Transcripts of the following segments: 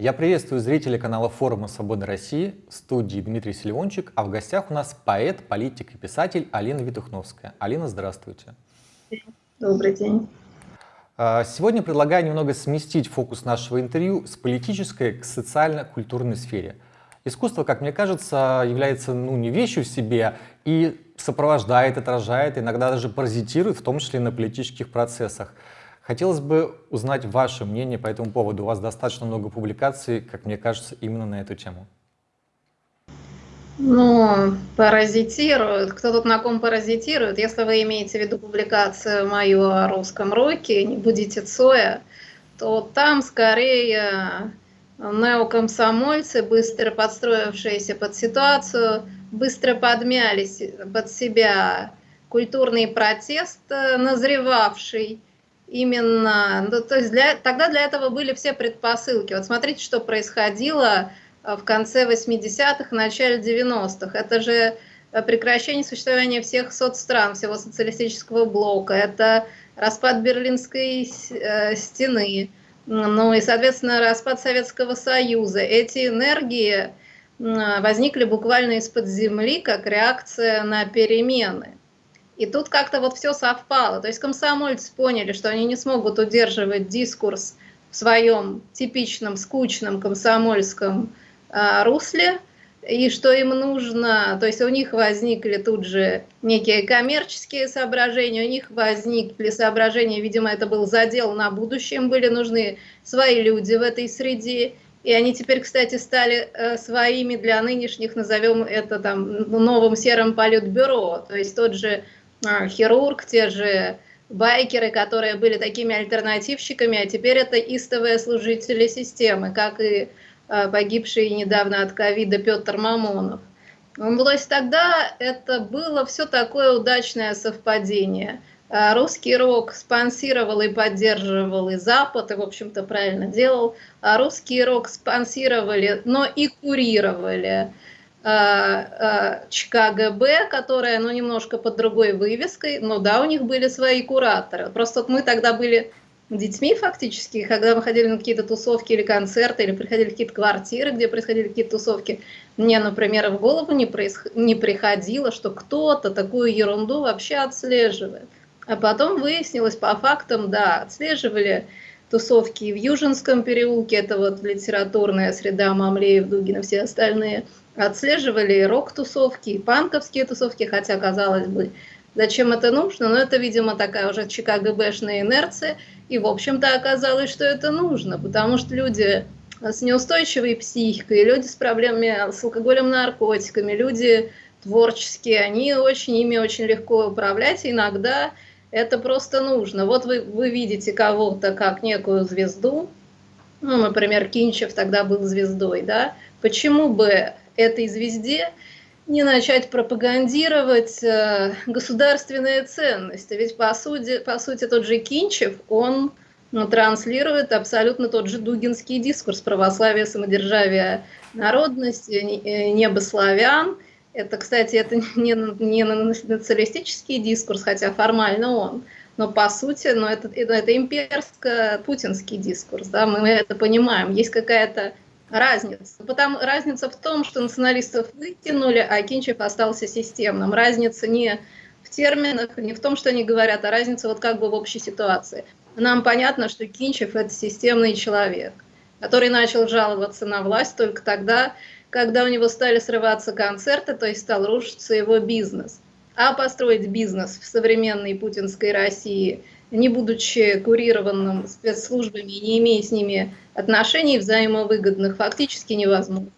Я приветствую зрителей канала форума «Свобода России», в студии Дмитрий Селивончик, а в гостях у нас поэт, политик и писатель Алина Витухновская. Алина, здравствуйте. Добрый день. А, сегодня предлагаю немного сместить фокус нашего интервью с политической к социально-культурной сфере. Искусство, как мне кажется, является ну, не вещью в себе и сопровождает, отражает, иногда даже паразитирует, в том числе на политических процессах. Хотелось бы узнать ваше мнение по этому поводу. У вас достаточно много публикаций, как мне кажется, именно на эту тему. Ну, паразитируют. Кто тут на ком паразитирует? Если вы имеете в виду публикацию мою о русском роке, не будете Цоя, то там скорее неокомсомольцы, быстро подстроившиеся под ситуацию, быстро подмялись под себя культурный протест, назревавший, именно, ну, то есть для, тогда для этого были все предпосылки. Вот смотрите, что происходило э, в конце 80-х, начале 90-х. Это же э, прекращение существования всех соцстран, всего социалистического блока, это распад Берлинской э, стены, ну и, соответственно, распад Советского Союза. Эти энергии возникли буквально из-под земли, как реакция на перемены. И тут как-то вот все совпало. То есть комсомольцы поняли, что они не смогут удерживать дискурс в своем типичном, скучном комсомольском э, русле, и что им нужно, то есть у них возникли тут же некие коммерческие соображения, у них возникли соображения, видимо, это был задел на будущем, были нужны свои люди в этой среде, и они теперь, кстати, стали э, своими для нынешних, назовем это там новым серым политбюро, то есть тот же хирург, те же байкеры, которые были такими альтернативщиками, а теперь это истовые служители системы, как и а, погибший недавно от ковида Петр Мамонов. Ну, то есть тогда это было все такое удачное совпадение. А, русский рок спонсировал и поддерживал и Запад, и, в общем-то, правильно делал. А русский рок спонсировали, но и курировали ЧКГБ, которая, ну, немножко под другой вывеской, но да, у них были свои кураторы. Просто вот мы тогда были детьми фактически, когда мы ходили на какие-то тусовки или концерты, или приходили в какие-то квартиры, где происходили какие-то тусовки, мне, например, в голову не, происх... не приходило, что кто-то такую ерунду вообще отслеживает. А потом выяснилось по фактам, да, отслеживали тусовки в Южинском переулке, это вот литературная среда Мамлеев, Дугина, все остальные – отслеживали рок-тусовки, и панковские тусовки, хотя, казалось бы, зачем это нужно, но это, видимо, такая уже ЧКГБшная инерция, и, в общем-то, оказалось, что это нужно, потому что люди с неустойчивой психикой, люди с проблемами с алкоголем, наркотиками, люди творческие, они очень, ими очень легко управлять, иногда это просто нужно. Вот вы, вы видите кого-то как некую звезду, ну, например, Кинчев тогда был звездой, да, почему бы этой звезде не начать пропагандировать э, государственные ценности. Ведь по сути, по сути тот же Кинчев, он ну, транслирует абсолютно тот же дугинский дискурс православия, самодержавия, народности, э, небо славян. Это, кстати, это не, не националистический дискурс, хотя формально он, но по сути, это, это, это имперско-путинский дискурс, да, мы это понимаем. Есть какая-то разница. Потому, разница в том, что националистов вытянули, а Кинчев остался системным. Разница не в терминах, не в том, что они говорят, а разница вот как бы в общей ситуации. Нам понятно, что Кинчев – это системный человек, который начал жаловаться на власть только тогда, когда у него стали срываться концерты, то есть стал рушиться его бизнес. А построить бизнес в современной путинской России – не будучи курированным спецслужбами, не имея с ними отношений взаимовыгодных, фактически невозможно.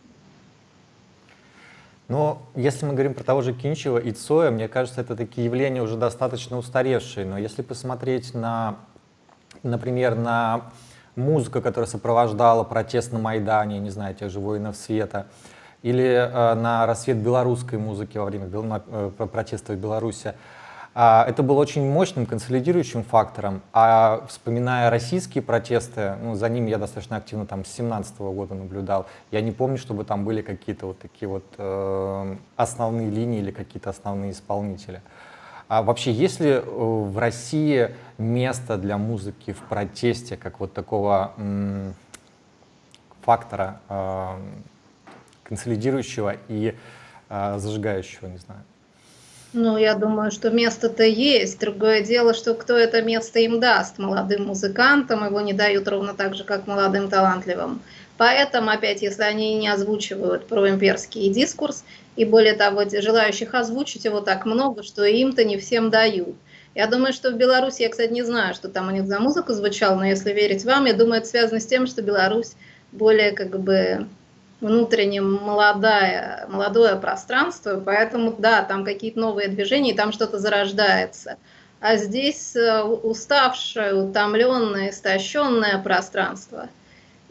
Но если мы говорим про того же Кинчева и Цоя, мне кажется, это такие явления уже достаточно устаревшие. Но если посмотреть на, например, на музыку, которая сопровождала протест на Майдане, не знаю, тех же воинов света, или э, на рассвет белорусской музыки во время э, протестов в Беларуси, а, это было очень мощным консолидирующим фактором, а вспоминая российские протесты, ну, за ними я достаточно активно там с 17 -го года наблюдал, я не помню, чтобы там были какие-то вот такие вот э, основные линии или какие-то основные исполнители. А вообще, есть ли э, в России место для музыки в протесте, как вот такого фактора консолидирующего и э, зажигающего, не знаю. Ну, я думаю, что место-то есть. Другое дело, что кто это место им даст. Молодым музыкантам его не дают ровно так же, как молодым талантливым. Поэтому, опять, если они не озвучивают проимперский дискурс, и более того, желающих озвучить его так много, что им-то не всем дают. Я думаю, что в Беларуси, я, кстати, не знаю, что там у них за музыка звучала, но если верить вам, я думаю, это связано с тем, что Беларусь более как бы внутренне молодая, молодое пространство, поэтому, да, там какие-то новые движения, и там что-то зарождается. А здесь э, уставшее, утомленное, истощенное пространство.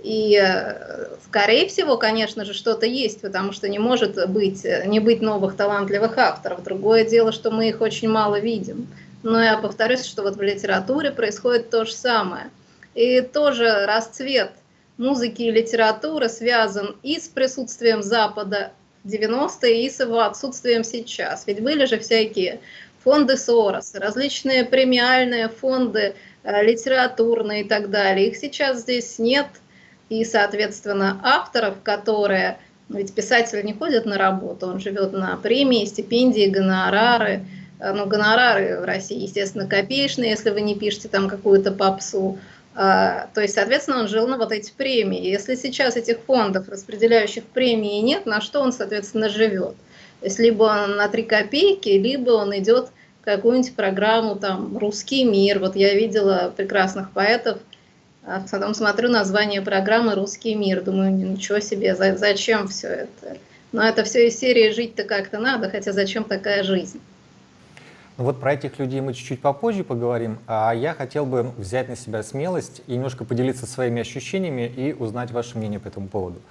И, э, скорее всего, конечно же, что-то есть, потому что не может быть, не быть новых талантливых авторов. Другое дело, что мы их очень мало видим. Но я повторюсь, что вот в литературе происходит то же самое. И тоже расцвет музыки и литературы связан и с присутствием Запада 90-е, и с его отсутствием сейчас. Ведь были же всякие фонды Сороса, различные премиальные фонды э, литературные и так далее. Их сейчас здесь нет. И, соответственно, авторов, которые... Ведь писатель не ходит на работу, он живет на премии, стипендии, гонорары. Э, ну, гонорары в России, естественно, копеечные, если вы не пишете там какую-то попсу. А, то есть, соответственно, он жил на вот эти премии. Если сейчас этих фондов, распределяющих премии, нет, на что он, соответственно, живет? То есть, либо он на 3 копейки, либо он идет какую-нибудь программу, там, «Русский мир». Вот я видела прекрасных поэтов, а потом смотрю название программы «Русский мир», думаю, ничего себе, зачем все это? Но это все из серии «Жить-то как-то надо», хотя зачем такая жизнь? Ну вот про этих людей мы чуть-чуть попозже поговорим, а я хотел бы взять на себя смелость и немножко поделиться своими ощущениями и узнать ваше мнение по этому поводу.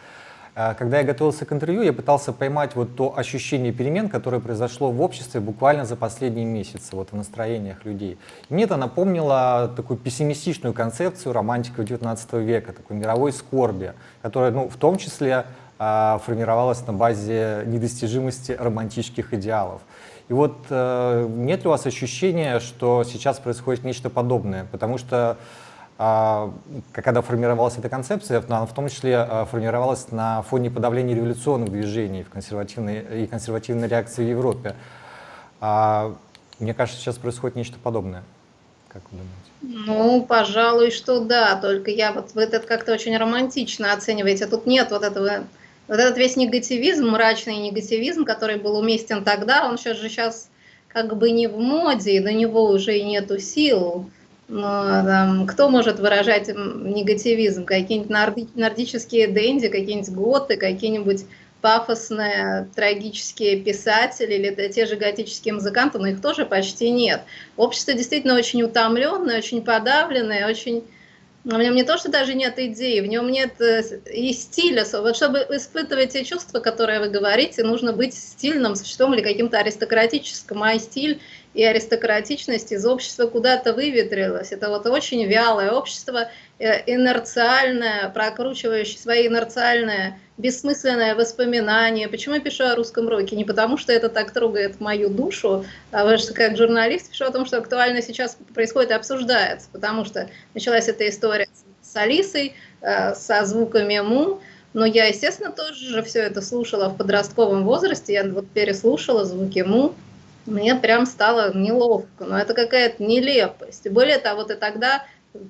А, когда я готовился к интервью, я пытался поймать вот то ощущение перемен, которое произошло в обществе буквально за последние месяцы, вот в настроениях людей. И мне это напомнило такую пессимистичную концепцию романтиков XIX века, такой мировой скорби, которая ну, в том числе формировалась на базе недостижимости романтических идеалов. И вот э, нет ли у вас ощущения, что сейчас происходит нечто подобное? Потому что когда формировалась эта концепция, она в том числе э, формировалась на фоне подавления революционных движений в консервативной, и консервативной реакции в Европе. А, мне кажется, сейчас происходит нечто подобное. Как вы думаете? Ну, пожалуй, что да, только я вот вы это как-то очень романтично оцениваете. Тут нет вот этого вот этот весь негативизм, мрачный негативизм, который был уместен тогда, он сейчас же сейчас как бы не в моде, и до него уже и нету сил. Но там, кто может выражать негативизм? Какие-нибудь норди нордические денди, какие-нибудь готы, какие-нибудь пафосные трагические писатели или те же готические музыканты, но их тоже почти нет. Общество действительно очень утомленное, очень подавленное, очень в нем не то, что даже нет идеи, в нем нет э, и стиля. Вот чтобы испытывать те чувства, которые вы говорите, нужно быть стильным существом или каким-то аристократическим. А стиль и аристократичность из общества куда-то выветрилась. Это вот очень вялое общество, э, инерциальное, прокручивающее свои инерциальные, бессмысленные воспоминания. Почему я пишу о русском роке? Не потому, что это так трогает мою душу, а потому что как журналист пишу о том, что актуально сейчас происходит и обсуждается, потому что началась эта история с Алисой, э, со звуками му, но я, естественно, тоже же все это слушала в подростковом возрасте, я вот переслушала звуки му, мне прям стало неловко, но это какая-то нелепость. Более того, ты тогда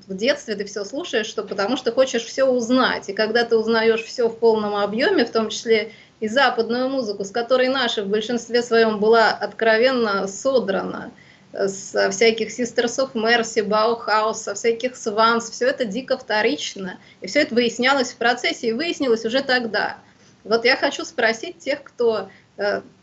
в детстве ты все слушаешь, что потому что хочешь все узнать. И когда ты узнаешь все в полном объеме, в том числе и западную музыку, с которой наша в большинстве своем была откровенно содрана, со всяких Sisters of Mercy, со всяких Swans, все это дико вторично. И все это выяснялось в процессе, и выяснилось уже тогда. Вот я хочу спросить тех, кто Э,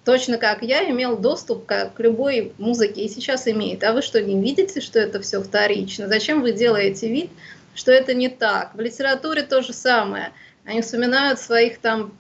точно как я, имел доступ к, к любой музыке и сейчас имеет. А вы что, не видите, что это все вторично? Зачем вы делаете вид, что это не так? В литературе то же самое. Они вспоминают своих там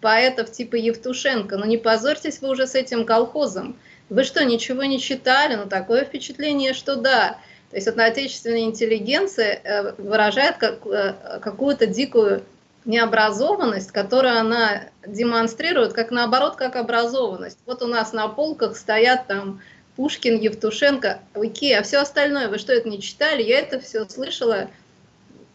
поэтов типа Евтушенко. Но ну, не позорьтесь вы уже с этим колхозом. Вы что, ничего не читали? Ну, такое впечатление, что да. То есть вот отечественная интеллигенция э, выражает как, э, какую-то дикую необразованность, которую она демонстрирует, как наоборот, как образованность. Вот у нас на полках стоят там Пушкин, Евтушенко, окей, а все остальное, вы что, это не читали? Я это все слышала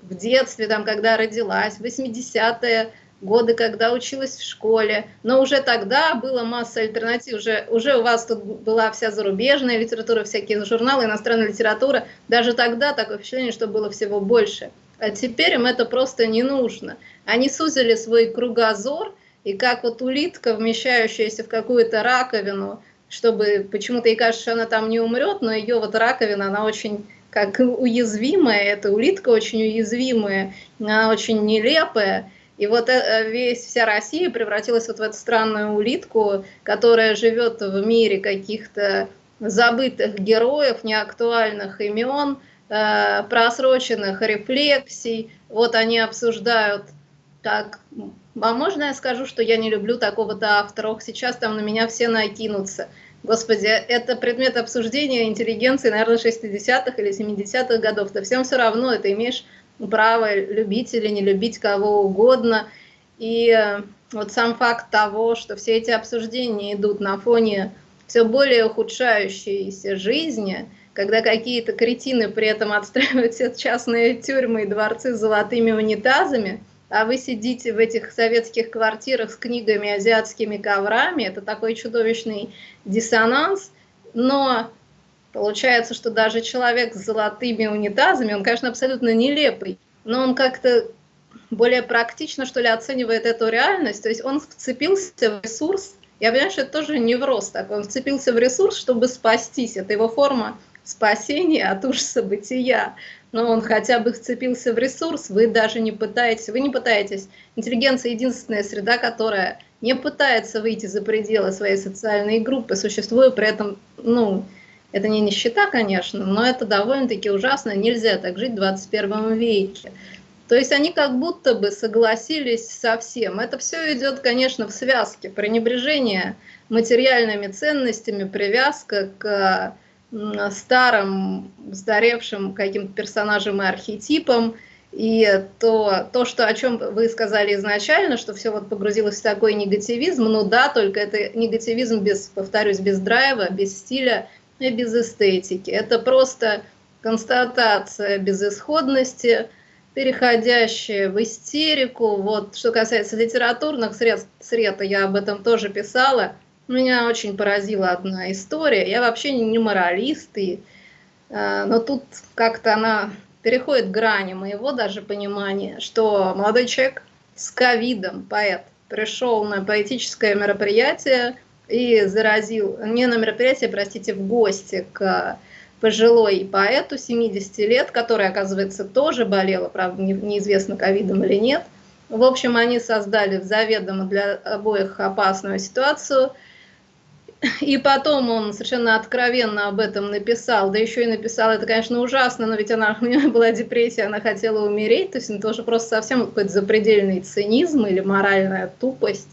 в детстве, там, когда родилась, 80-е годы, когда училась в школе, но уже тогда была масса альтернатив, уже, уже у вас тут была вся зарубежная литература, всякие журналы, иностранная литература, даже тогда такое впечатление, что было всего больше. А теперь им это просто не нужно. Они сузили свой кругозор, и как вот улитка, вмещающаяся в какую-то раковину, чтобы почему-то ей кажется, что она там не умрет, но ее вот раковина, она очень как уязвимая, эта улитка очень уязвимая, она очень нелепая, и вот э, весь, вся Россия превратилась вот в эту странную улитку, которая живет в мире каких-то забытых героев, неактуальных имен, э, просроченных рефлексий. Вот они обсуждают, так, а можно я скажу, что я не люблю такого-то автора? Сейчас там на меня все накинутся. Господи, это предмет обсуждения интеллигенции, наверное, 60-х или 70-х годов. Да всем все равно, это имеешь право любить или не любить кого угодно. И э, вот сам факт того, что все эти обсуждения идут на фоне все более ухудшающейся жизни, когда какие-то кретины при этом отстраивают все частные тюрьмы и дворцы с золотыми унитазами, а вы сидите в этих советских квартирах с книгами, азиатскими коврами, это такой чудовищный диссонанс, но Получается, что даже человек с золотыми унитазами, он, конечно, абсолютно нелепый, но он как-то более практично, что ли, оценивает эту реальность. То есть он вцепился в ресурс, я понимаю, что это тоже невроз такой, он вцепился в ресурс, чтобы спастись. Это его форма спасения от ужаса бытия. Но он хотя бы вцепился в ресурс, вы даже не пытаетесь, вы не пытаетесь. Интеллигенция единственная среда, которая не пытается выйти за пределы своей социальной группы, существуя при этом, ну, это не нищета, конечно, но это довольно-таки ужасно. Нельзя так жить в 21 веке. То есть они как будто бы согласились со всем. Это все идет, конечно, в связке. Пренебрежение материальными ценностями, привязка к старым, устаревшим каким-то персонажам и архетипам. И то, то что, о чем вы сказали изначально, что все вот погрузилось в такой негативизм, ну да, только это негативизм без, повторюсь, без драйва, без стиля, и без эстетики. Это просто констатация безысходности, переходящая в истерику. Вот, что касается литературных средств, сред, я об этом тоже писала. Меня очень поразила одна история. Я вообще не моралист, и, э, но тут как-то она переходит грани моего даже понимания, что молодой человек с ковидом, поэт, пришел на поэтическое мероприятие, и заразил, не на мероприятие, простите, в гости к пожилой поэту 70 лет, которая, оказывается, тоже болела, правда, неизвестно, ковидом или нет. В общем, они создали заведомо для обоих опасную ситуацию. И потом он совершенно откровенно об этом написал, да еще и написал, это, конечно, ужасно, но ведь она, у нее была депрессия, она хотела умереть, то есть это тоже просто совсем какой-то запредельный цинизм или моральная тупость.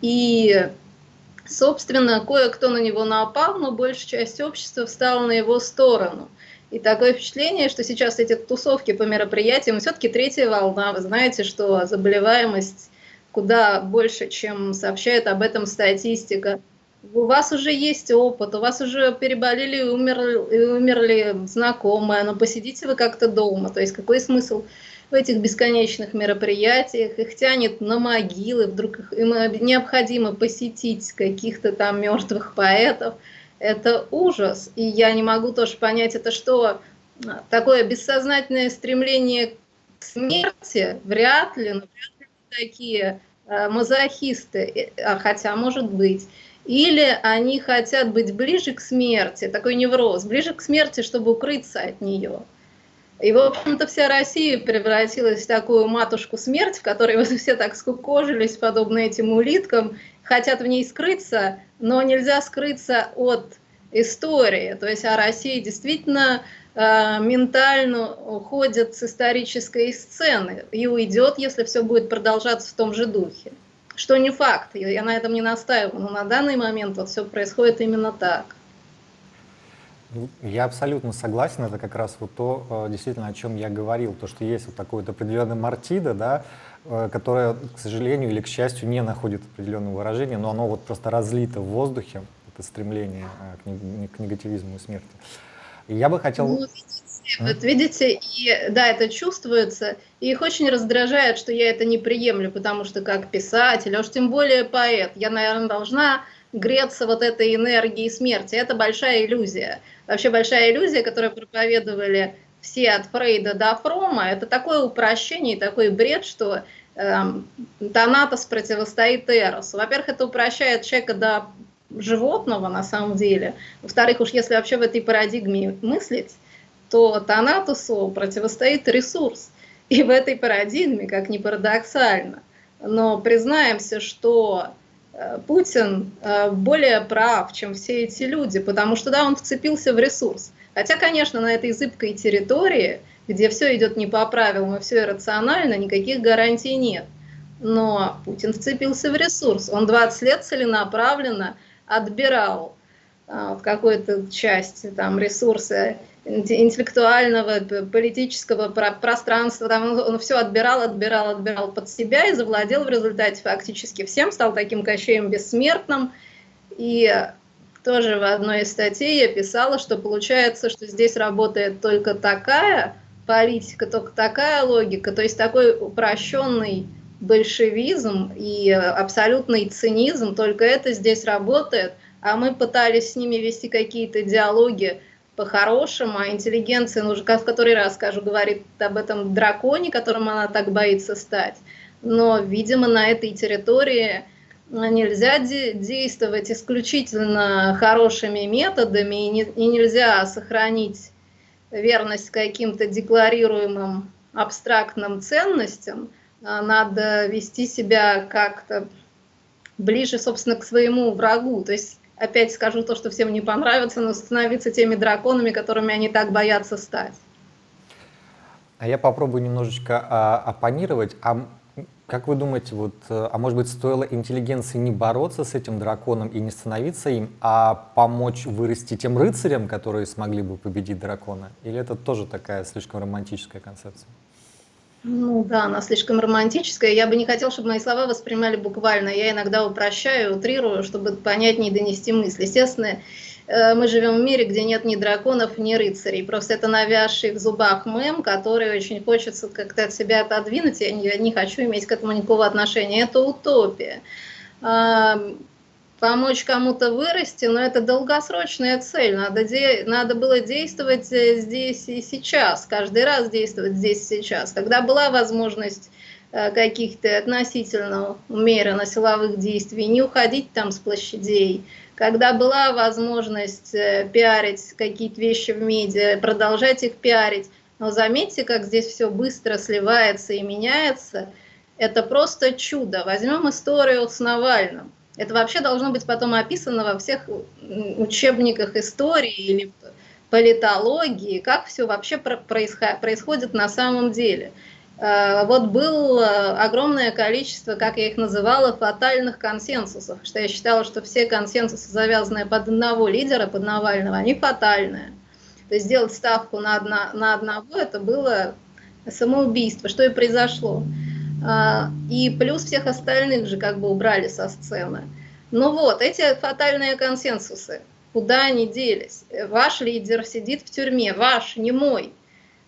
И Собственно, кое-кто на него напал, но большая часть общества встала на его сторону. И такое впечатление, что сейчас эти тусовки по мероприятиям, все-таки третья волна, вы знаете, что заболеваемость куда больше, чем сообщает об этом статистика. У вас уже есть опыт, у вас уже переболели и умерли, умерли знакомые, но посидите вы как-то дома. То есть какой смысл в этих бесконечных мероприятиях, их тянет на могилы, вдруг их, им необходимо посетить каких-то там мертвых поэтов. Это ужас. И я не могу тоже понять, это что, такое бессознательное стремление к смерти? Вряд ли, но вряд ли такие э, мазохисты, а хотя может быть. Или они хотят быть ближе к смерти, такой невроз, ближе к смерти, чтобы укрыться от нее. И, в общем-то, вся Россия превратилась в такую матушку смерть, в которой вот все так скукожились, подобно этим улиткам, хотят в ней скрыться, но нельзя скрыться от истории. То есть, а Россия действительно э, ментально уходит с исторической сцены и уйдет, если все будет продолжаться в том же духе. Что не факт, я на этом не настаиваю, но на данный момент вот все происходит именно так. Ну, я абсолютно согласен, это как раз вот то, э, действительно, о чем я говорил, то, что есть вот такое вот определенное мартида, да, э, которое, к сожалению или к счастью, не находит определенного выражения, но оно вот просто разлито в воздухе, это стремление э, к негативизму и смерти. Я бы хотел... Ну, Вот видите, и да, это чувствуется, и их очень раздражает, что я это не приемлю, потому что как писатель, а уж тем более поэт, я, наверное, должна греться вот этой энергией смерти. Это большая иллюзия. Вообще большая иллюзия, которую проповедовали все от Фрейда до Фрома, это такое упрощение, такой бред, что эм, Танатос противостоит Эросу. Во-первых, это упрощает человека до животного на самом деле. Во-вторых, уж если вообще в этой парадигме мыслить, то Танатусу противостоит ресурс. И в этой парадигме, как ни парадоксально, но признаемся, что э, Путин э, более прав, чем все эти люди, потому что, да, он вцепился в ресурс. Хотя, конечно, на этой зыбкой территории, где все идет не по правилам и все иррационально, никаких гарантий нет. Но Путин вцепился в ресурс. Он 20 лет целенаправленно отбирал а, в какой-то части там, ресурсы интеллектуального, политического пространства, там он, все отбирал, отбирал, отбирал под себя и завладел в результате фактически всем, стал таким кощеем бессмертным. И тоже в одной из статей я писала, что получается, что здесь работает только такая политика, только такая логика, то есть такой упрощенный большевизм и абсолютный цинизм, только это здесь работает, а мы пытались с ними вести какие-то диалоги по-хорошему, а интеллигенция, ну, уже в который раз скажу, говорит об этом драконе, которым она так боится стать. Но, видимо, на этой территории нельзя де действовать исключительно хорошими методами, и, не, и нельзя сохранить верность каким-то декларируемым абстрактным ценностям, а надо вести себя как-то ближе, собственно, к своему врагу. То есть опять скажу то, что всем не понравится, но становиться теми драконами, которыми они так боятся стать. А я попробую немножечко а, оппонировать. А как вы думаете, вот, а может быть, стоило интеллигенции не бороться с этим драконом и не становиться им, а помочь вырасти тем рыцарям, которые смогли бы победить дракона? Или это тоже такая слишком романтическая концепция? Ну да, она слишком романтическая. Я бы не хотела, чтобы мои слова воспринимали буквально. Я иногда упрощаю, утрирую, чтобы понятнее донести мысль. Естественно, э, мы живем в мире, где нет ни драконов, ни рыцарей. Просто это навязший в зубах мем, который очень хочется как-то от себя отодвинуть. Я не, не хочу иметь к этому никакого отношения. Это утопия помочь кому-то вырасти, но это долгосрочная цель. Надо, де надо было действовать э, здесь и сейчас, каждый раз действовать здесь и сейчас. Когда была возможность э, каких-то относительно умеренно силовых действий, не уходить там с площадей, когда была возможность э, пиарить какие-то вещи в медиа, продолжать их пиарить. Но заметьте, как здесь все быстро сливается и меняется. Это просто чудо. Возьмем историю с Навальным. Это вообще должно быть потом описано во всех учебниках истории или политологии, как все вообще происходит на самом деле. Э, вот было огромное количество, как я их называла, фатальных консенсусов, что я считала, что все консенсусы, завязанные под одного лидера, под Навального, они фатальные. То есть сделать ставку на, одно, на одного, это было самоубийство, что и произошло. А, и плюс всех остальных же как бы убрали со сцены. Ну вот, эти фатальные консенсусы, куда они делись? Ваш лидер сидит в тюрьме, ваш, не мой.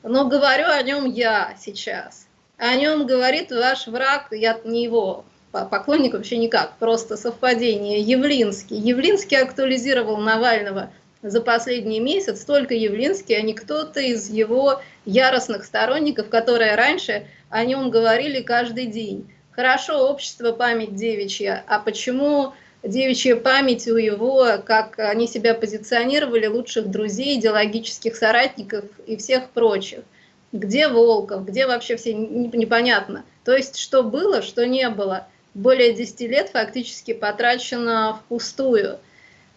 Но говорю о нем я сейчас. О нем говорит ваш враг, я не его поклонник вообще никак, просто совпадение, Явлинский. Явлинский актуализировал Навального за последний месяц, только Явлинский, а не кто-то из его яростных сторонников, которые раньше о нем говорили каждый день. Хорошо, общество память девичья, а почему девичья память у его, как они себя позиционировали, лучших друзей, идеологических соратников и всех прочих? Где Волков, где вообще все непонятно. То есть, что было, что не было. Более 10 лет фактически потрачено впустую.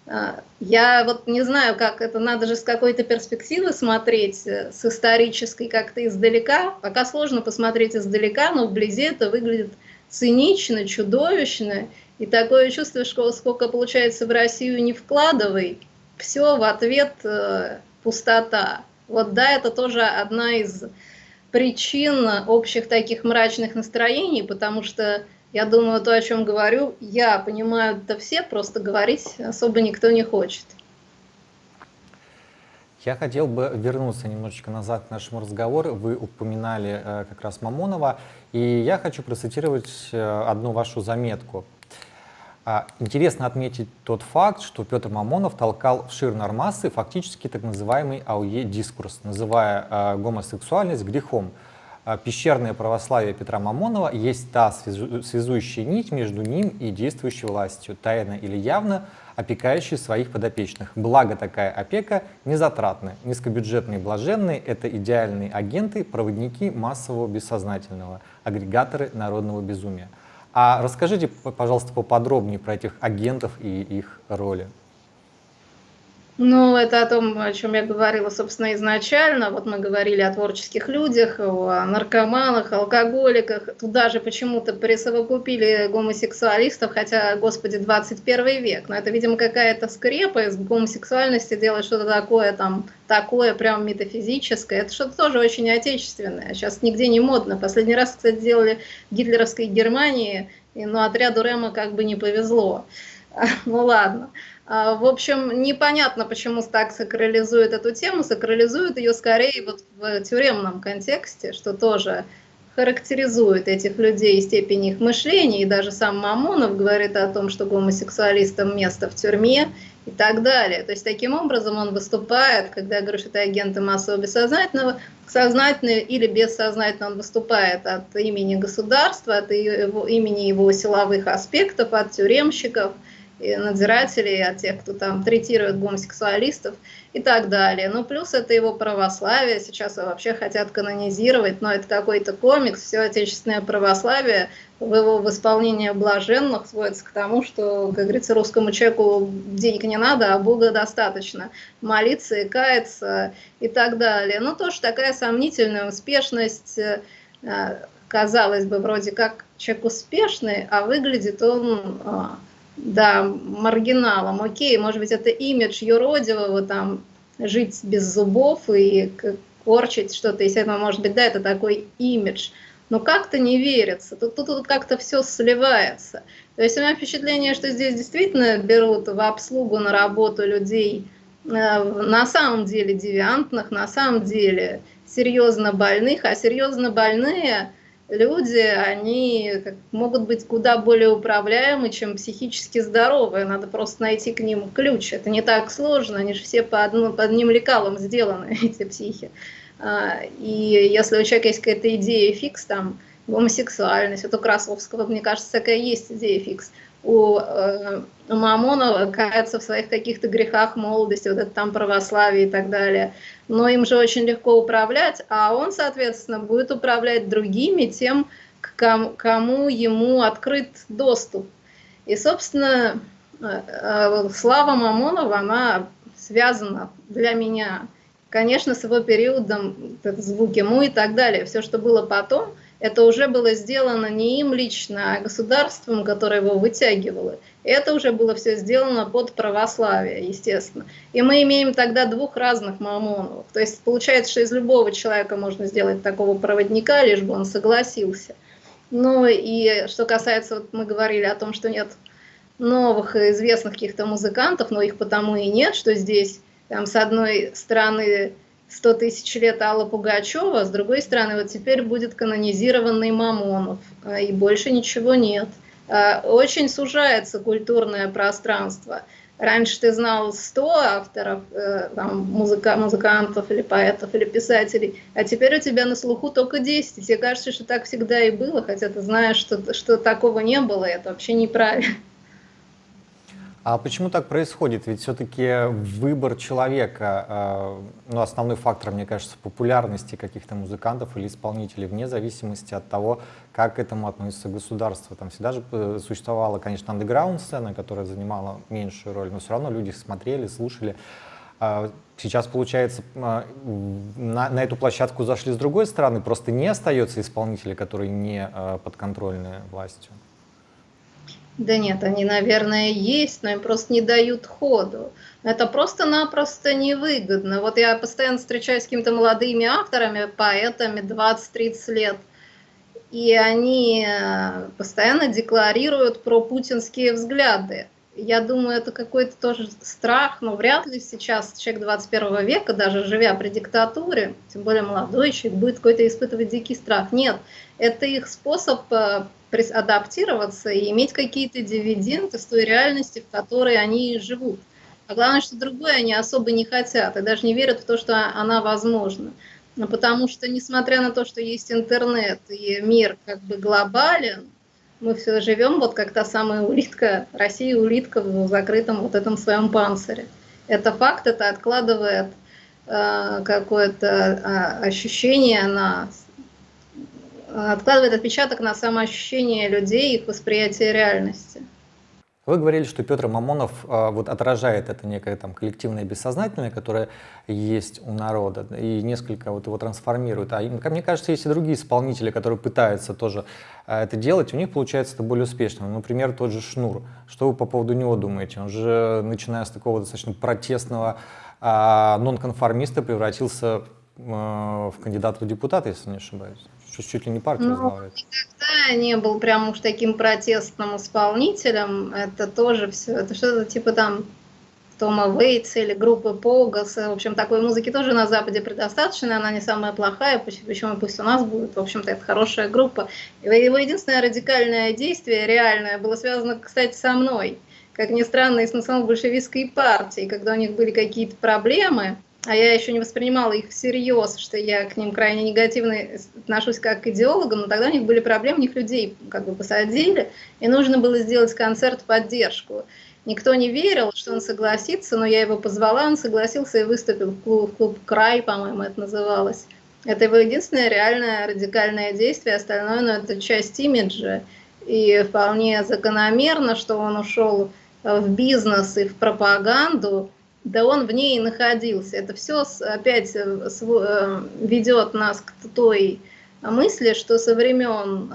А, я вот не знаю, как это, надо же с какой-то перспективы смотреть, э, с исторической как-то издалека. Пока сложно посмотреть издалека, но вблизи это выглядит цинично, чудовищно. И такое чувство, что сколько получается в Россию не вкладывай, все в ответ э, пустота. Вот да, это тоже одна из причин общих таких мрачных настроений, потому что я думаю, то, о чем говорю, я понимаю это все, просто говорить особо никто не хочет. Я хотел бы вернуться немножечко назад к нашему разговору. Вы упоминали э, как раз Мамонова, и я хочу процитировать э, одну вашу заметку. А, интересно отметить тот факт, что Петр Мамонов толкал в шир нормасы фактически так называемый АУЕ-дискурс, называя э, гомосексуальность грехом. А, пещерное православие Петра Мамонова есть та связующая нить между ним и действующей властью, тайно или явно, опекающий своих подопечных. Благо такая опека незатратная. Низкобюджетные блаженные – это идеальные агенты, проводники массового бессознательного, агрегаторы народного безумия. А расскажите, пожалуйста, поподробнее про этих агентов и их роли. Ну, это о том, о чем я говорила, собственно, изначально. Вот мы говорили о творческих людях, о наркоманах, алкоголиках. Туда же почему-то присовокупили гомосексуалистов, хотя, господи, 21 век. Но это, видимо, какая-то скрепа из гомосексуальности делать что-то такое, там, такое прям метафизическое. Это что-то тоже очень отечественное. Сейчас нигде не модно. Последний раз, кстати, делали в гитлеровской Германии, но отряду Рема как бы не повезло. Ну ладно. А, в общем, непонятно, почему так сакрализует эту тему. Сакрализует ее скорее вот в тюремном контексте, что тоже характеризует этих людей степень их мышления, и даже сам Мамонов говорит о том, что гомосексуалистам место в тюрьме и так далее. То есть таким образом он выступает, когда я говорю, что это агенты массового бессознательного, сознательно или бессознательно он выступает от имени государства, от его, имени его силовых аспектов, от тюремщиков – надзирателей, от тех, кто там третирует гомосексуалистов и так далее. Ну, плюс это его православие, сейчас вообще хотят канонизировать, но это какой-то комикс, все отечественное православие в его в исполнении блаженных сводится к тому, что, как говорится, русскому человеку денег не надо, а Бога достаточно. Молиться и каяться и так далее. Ну, тоже такая сомнительная успешность, э, казалось бы, вроде как человек успешный, а выглядит он а, да, маргиналом. Окей, может быть, это имидж юродивого, там, жить без зубов и корчить что-то из этого, может быть, да, это такой имидж. Но как-то не верится, тут, тут, тут как-то все сливается. То есть у меня впечатление, что здесь действительно берут в обслугу на работу людей э, на самом деле девиантных, на самом деле серьезно больных, а серьезно больные люди, они могут быть куда более управляемы, чем психически здоровые. Надо просто найти к ним ключ. Это не так сложно, они же все по, одну, по одним лекалам сделаны, эти психи. А, и если у человека есть какая-то идея фикс, там, гомосексуальность, вот у Красовского, мне кажется, такая есть идея фикс – у, э, у Мамонова в своих каких-то грехах молодости, вот это там православие и так далее. Но им же очень легко управлять, а он, соответственно, будет управлять другими тем, к кому, кому ему открыт доступ. И, собственно, э, э, слава Мамонова, она связана для меня, конечно, с его периодом, звуки му и так далее. Все, что было потом – это уже было сделано не им лично, а государством, которое его вытягивало. Это уже было все сделано под православие, естественно. И мы имеем тогда двух разных мамонов. То есть получается, что из любого человека можно сделать такого проводника, лишь бы он согласился. Ну и что касается, вот мы говорили о том, что нет новых известных каких-то музыкантов, но их потому и нет, что здесь там, с одной стороны 100 тысяч лет Алла Пугачева, с другой стороны, вот теперь будет канонизированный Мамонов, а, и больше ничего нет. А, очень сужается культурное пространство. Раньше ты знал 100 авторов, э, там, музыка, музыкантов или поэтов или писателей, а теперь у тебя на слуху только 10. И тебе кажется, что так всегда и было, хотя ты знаешь, что, что такого не было, и это вообще неправильно. А почему так происходит? Ведь все-таки выбор человека, э, ну, основной фактор, мне кажется, популярности каких-то музыкантов или исполнителей, вне зависимости от того, как к этому относится государство. Там всегда же э, существовала, конечно, андеграунд-сцена, которая занимала меньшую роль, но все равно люди смотрели, слушали. А сейчас, получается, э, на, на эту площадку зашли с другой стороны, просто не остается исполнителей, которые не подконтрольны властью. Да нет, они, наверное, есть, но им просто не дают ходу. Это просто-напросто невыгодно. Вот я постоянно встречаюсь с какими-то молодыми авторами, поэтами 20-30 лет, и они э, постоянно декларируют про путинские взгляды. Я думаю, это какой-то тоже страх, но вряд ли сейчас человек 21 века, даже живя при диктатуре, тем более молодой человек, будет какой-то испытывать дикий страх. Нет, это их способ э, адаптироваться и иметь какие-то дивиденды с той реальности, в которой они живут. А главное, что другое они особо не хотят и даже не верят в то, что она возможна. Ну, потому что, несмотря на то, что есть интернет и мир как бы глобален, мы все живем вот как та самая улитка, Россия улитка в закрытом вот этом своем панцире. Это факт, это откладывает э, какое-то э, ощущение на откладывает отпечаток на самоощущение людей их восприятие реальности. Вы говорили, что Петр Мамонов а, вот отражает это некое там коллективное бессознательное, которое есть у народа, и несколько вот его трансформирует. А мне кажется, есть и другие исполнители, которые пытаются тоже а, это делать, у них получается это более успешно. Например, тот же Шнур. Что вы по поводу него думаете? Он же, начиная с такого достаточно протестного а, нонконформиста, превратился в кандидата в депутаты, если не ошибаюсь что чуть ли не партия ну, возглавляет. Никогда не был прям уж таким протестным исполнителем. Это тоже все, это что-то типа там Тома Вейтса или группы Погас. В общем, такой музыки тоже на Западе предостаточно, она не самая плохая, почему пусть у нас будет. В общем-то, это хорошая группа. Его единственное радикальное действие, реальное, было связано, кстати, со мной. Как ни странно, и с национал-большевистской партией, когда у них были какие-то проблемы, а я еще не воспринимала их всерьез, что я к ним крайне негативно отношусь как к идеологам, но тогда у них были проблемы, у них людей как бы посадили, и нужно было сделать концерт поддержку. Никто не верил, что он согласится, но я его позвала, он согласился и выступил в клуб, в клуб «Край», по-моему, это называлось. Это его единственное реальное радикальное действие, остальное ну, это часть имиджа. И вполне закономерно, что он ушел в бизнес и в пропаганду, да он в ней и находился. Это все опять э, э, ведет нас к той мысли, что со времен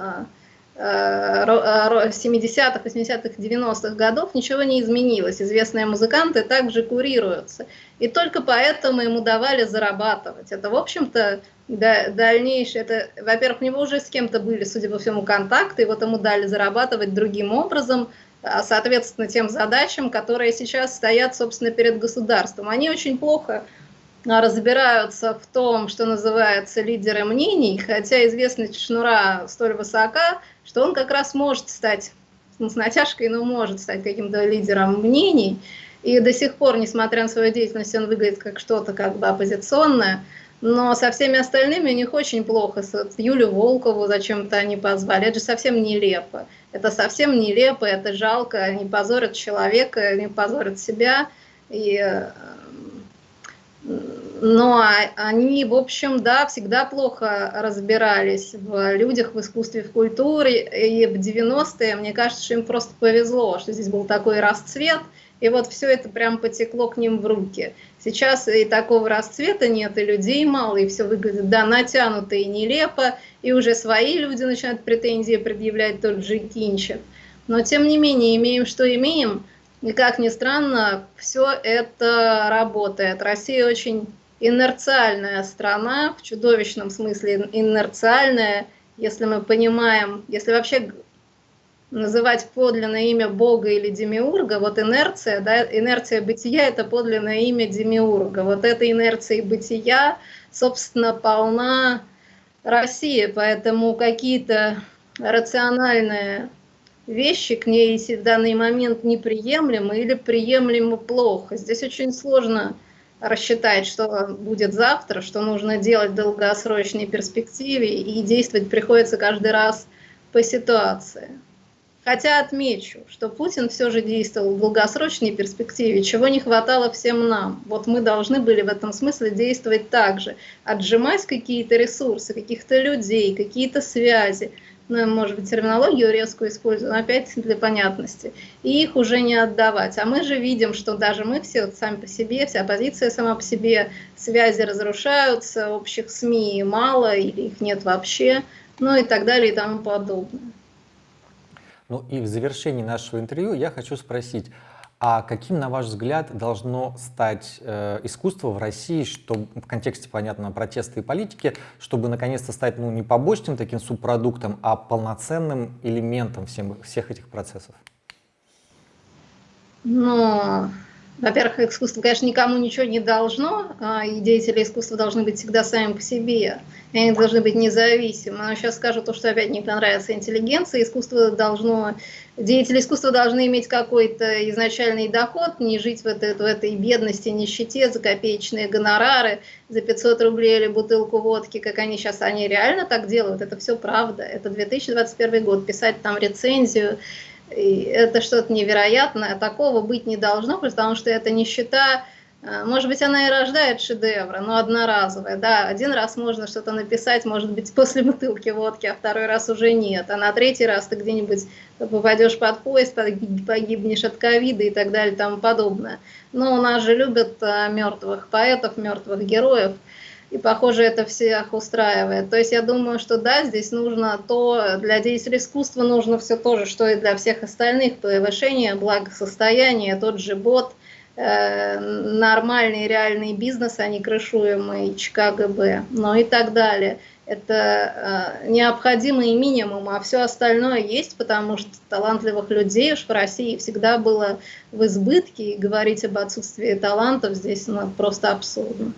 70-х, 80-х, 90-х годов ничего не изменилось. Известные музыканты также курируются. И только поэтому ему давали зарабатывать. Это, в общем-то, дальнейшее, это, во-первых, у него уже с кем-то были, судя по всему, контакты, и вот ему дали зарабатывать другим образом – соответственно, тем задачам, которые сейчас стоят, собственно, перед государством. Они очень плохо а, разбираются в том, что называется лидеры мнений, хотя известность Шнура столь высока, что он как раз может стать, ну, с натяжкой, но может стать каким-то лидером мнений. И до сих пор, несмотря на свою деятельность, он выглядит как что-то как бы оппозиционное. Но со всеми остальными у них очень плохо. С Юлю Волкову зачем-то они позвали. Это же совсем нелепо. Это совсем нелепо, это жалко. Они позорят человека, они позорят себя. И... Э, но они, в общем, да, всегда плохо разбирались в людях, в искусстве, в культуре. И в 90-е, мне кажется, что им просто повезло, что здесь был такой расцвет – и вот все это прям потекло к ним в руки. Сейчас и такого расцвета нет, и людей мало, и все выглядит, да, натянуто и нелепо, и уже свои люди начинают претензии предъявлять тот же Кинчев. Но тем не менее, имеем, что имеем, и как ни странно, все это работает. Россия очень инерциальная страна, в чудовищном смысле инерциальная, если мы понимаем, если вообще называть подлинное имя Бога или Демиурга, вот инерция, да, инерция бытия – это подлинное имя Демиурга. Вот этой инерцией бытия, собственно, полна Россия, поэтому какие-то рациональные вещи к ней в данный момент неприемлемы или приемлемы плохо. Здесь очень сложно рассчитать, что будет завтра, что нужно делать в долгосрочной перспективе, и действовать приходится каждый раз по ситуации. Хотя отмечу, что Путин все же действовал в долгосрочной перспективе, чего не хватало всем нам. Вот мы должны были в этом смысле действовать так же, отжимать какие-то ресурсы, каких-то людей, какие-то связи, ну, может быть, терминологию резкую использую, но опять для понятности, и их уже не отдавать. А мы же видим, что даже мы все вот сами по себе, вся оппозиция сама по себе, связи разрушаются, общих СМИ мало или их нет вообще, ну и так далее и тому подобное. Ну и в завершении нашего интервью я хочу спросить, а каким, на ваш взгляд, должно стать э, искусство в России, что в контексте, понятно, протеста и политики, чтобы наконец-то стать ну, не побочным таким субпродуктом, а полноценным элементом всем, всех этих процессов? Но, во-первых, искусство, конечно, никому ничего не должно, а и деятели искусства должны быть всегда сами по себе, и они должны быть независимы. Но сейчас скажу то, что опять не понравится интеллигенции, искусство должно, деятели искусства должны иметь какой-то изначальный доход, не жить в этой, в этой бедности, нищете, за копеечные гонорары, за 500 рублей или бутылку водки, как они сейчас, они реально так делают, это все правда, это 2021 год, писать там рецензию, и это что-то невероятное, такого быть не должно, потому что это нищета, э, может быть, она и рождает шедевры, но одноразовая. Да, один раз можно что-то написать, может быть, после бутылки водки, а второй раз уже нет. А на третий раз ты где-нибудь попадешь под поезд, погибнешь от ковида и так далее и тому подобное. Но у нас же любят э, мертвых поэтов, мертвых героев и, похоже, это всех устраивает. То есть я думаю, что да, здесь нужно то, для деятелей искусства нужно все то же, что и для всех остальных, повышение благосостояния, тот же бот, э, нормальный реальный бизнес, а не крышуемый ЧКГБ, ну и так далее. Это э, необходимый минимум, а все остальное есть, потому что талантливых людей уж в России всегда было в избытке, и говорить об отсутствии талантов здесь ну, просто абсурдно.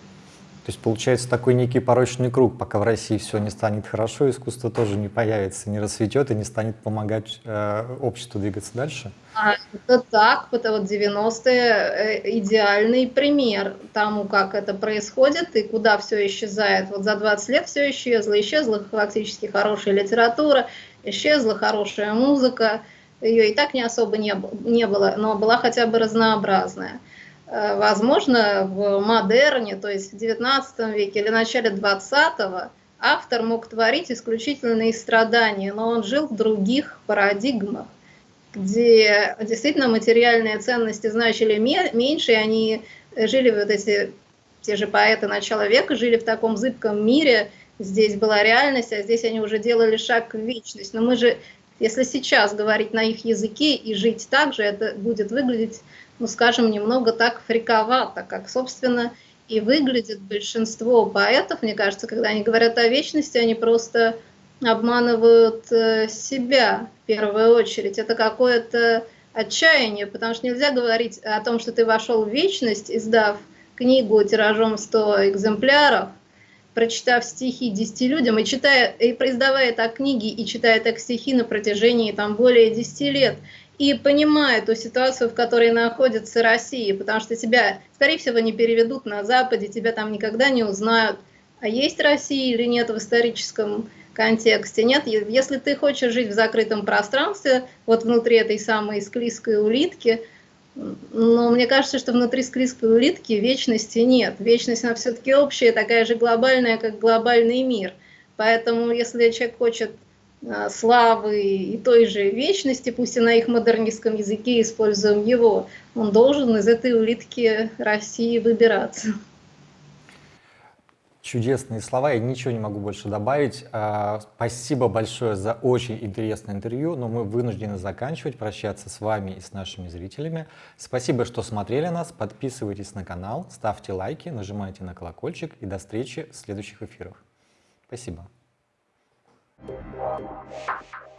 То есть получается такой некий порочный круг, пока в России все не станет хорошо, искусство тоже не появится, не расцветет и не станет помогать э, обществу двигаться дальше? А, это так, это вот 90-е э, идеальный пример тому, как это происходит и куда все исчезает. Вот за 20 лет все исчезло, исчезла фактически хорошая литература, исчезла хорошая музыка, ее и так не особо не, не было, но была хотя бы разнообразная. Э, возможно, в модерне, то есть в XIX веке или начале XX, автор мог творить исключительно из страдания, но он жил в других парадигмах, где действительно материальные ценности значили меньше, и они жили вот эти, те же поэты начала века, жили в таком зыбком мире, здесь была реальность, а здесь они уже делали шаг в вечность. Но мы же, если сейчас говорить на их языке и жить так же, это будет выглядеть ну, скажем, немного так фриковато, как, собственно, и выглядит большинство поэтов, мне кажется, когда они говорят о вечности, они просто обманывают э, себя в первую очередь. Это какое-то отчаяние, потому что нельзя говорить о том, что ты вошел в вечность, издав книгу тиражом 100 экземпляров, прочитав стихи 10 людям, и, читая, и издавая так книги, и читая так стихи на протяжении там, более 10 лет и понимая ту ситуацию, в которой находится Россия, потому что тебя, скорее всего, не переведут на Западе, тебя там никогда не узнают, а есть Россия или нет в историческом контексте. Нет, если ты хочешь жить в закрытом пространстве, вот внутри этой самой склизкой улитки, но мне кажется, что внутри склизкой улитки вечности нет. Вечность, она все-таки общая, такая же глобальная, как глобальный мир. Поэтому, если человек хочет славы и той же вечности, пусть и на их модернистском языке используем его, он должен из этой улитки России выбираться. Чудесные слова, я ничего не могу больше добавить. А, спасибо большое за очень интересное интервью, но мы вынуждены заканчивать, прощаться с вами и с нашими зрителями. Спасибо, что смотрели нас, подписывайтесь на канал, ставьте лайки, нажимайте на колокольчик и до встречи в следующих эфирах. Спасибо. Thank you.